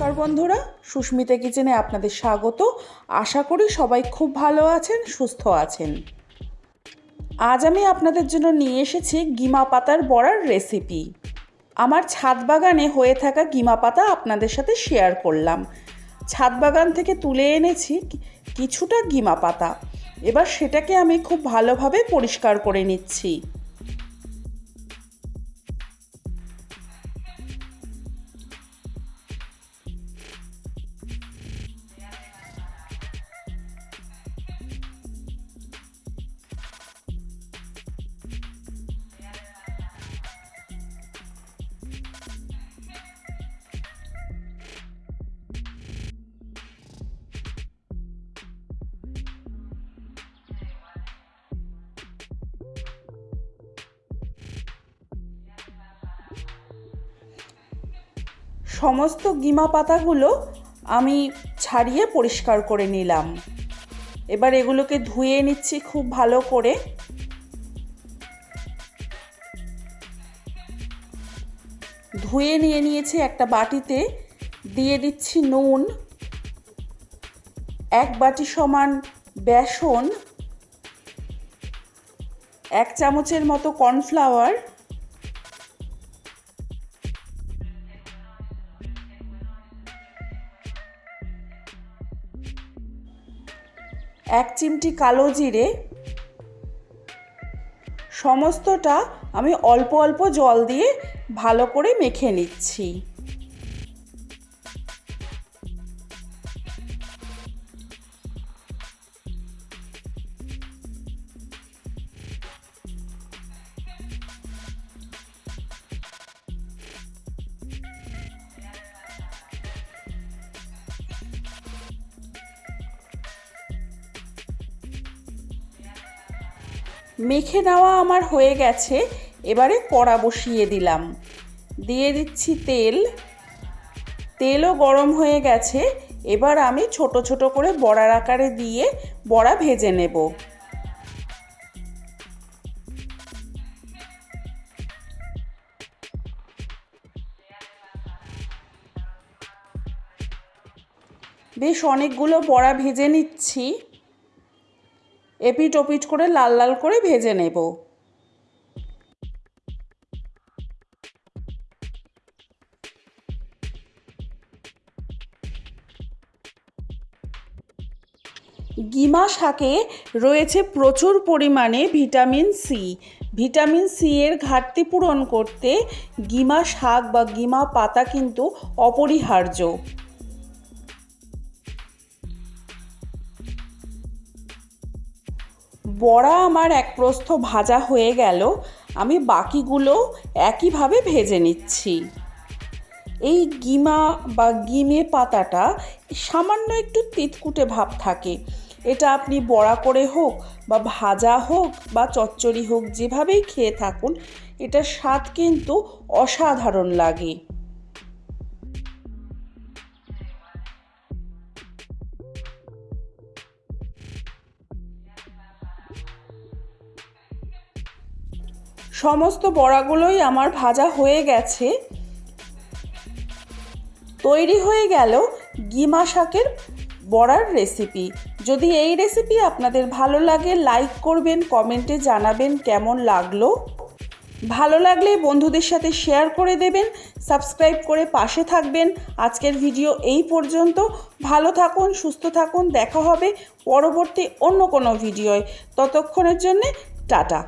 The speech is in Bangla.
নমস্কার বন্ধুরা, সুস্মিতা কিচেনে আপনাদের স্বাগত। আশা করি সবাই খুব ভালো আছেন, সুস্থ আছেন। আজ আমি আপনাদের জন্য নিয়ে এসেছি গিমা পাতার বড়ার রেসিপি আমার ছাদ বাগানে হয়ে থাকা গিমা পাতা আপনাদের সাথে শেয়ার করলাম। ছাদ বাগান থেকে তুলে এনেছি কিছুটা গিমা পাতা। এবার সেটাকে আমি খুব ভালোভাবে পরিষ্কার করে নিচ্ছি। সমস্ত গিমা পাতাগুলো আমি ছাড়িয়ে পরিষ্কার করে নিলাম। এবার এগুলোকে ধুয়ে নিচ্ছি খুব ভালো করে। ধুয়ে নিয়ে নিয়েছি একটা বাটিতে, দিয়ে দিচ্ছি নুন, এক বাটি সমান বেসন, এক চামচের মতো কর্নফ্লাওয়ার এক চিমটি কালো জিরে। সমস্তটা আমি অল্প অল্প জল দিয়ে ভালো করে মেখে নিচ্ছি। মেখে নেওয়া আমার হয়ে গেছে, এবারে কড়া বসিয়ে দিলাম। দিয়ে দিচ্ছি তেল। তেলও গরম হয়ে গেছে, এবার আমি ছোট ছোট করে বড়ার আকারে দিয়ে বড়া ভেজে নেব। বেশ অনেকগুলো বড়া ভেজে নিচ্ছি। এপিট ওপিট করে লাল লাল করে ভেজে নেব। গিমা শাকে রয়েছে প্রচুর পরিমাণে ভিটামিন সি ভিটামিন সি এর ঘাটতি পূরণ করতে গিমা শাক বা গিমা পাতা কিন্তু অপরিহার্য। বড়া আমার এক প্রস্থ ভাজা হয়ে গেল, আমি বাকিগুলো একইভাবে ভেজে নিচ্ছি। এই গিমা বা গিমে পাতাটা সামান্য একটু তিতকুটে ভাব থাকে। এটা আপনি বড়া করে হোক বা ভাজা হোক বা চচ্চড়ি হোক যেভাবেই খেয়ে থাকুন, এটার স্বাদ কিন্তু অসাধারণ লাগে। সমস্ত বড়াগুলোই আমার ভাজা হয়ে গেছে। তৈরি হয়ে গেল গিমা শাকের বড়ার রেসিপি যদি এই রেসিপি আপনাদের ভালো লাগে লাইক করবেন কমেন্টে জানাবেন কেমন লাগল। ভালো লাগলে বন্ধুদের সাথে শেয়ার করে দেবেন সাবস্ক্রাইব করে পাশে থাকবেন। আজকের ভিডিও এই পর্যন্ত। ভালো থাকুন, সুস্থ থাকুন, দেখা হবে পরবর্তী অন্য কোনো ভিডিওয় ততক্ষণের জন্যে টাটা।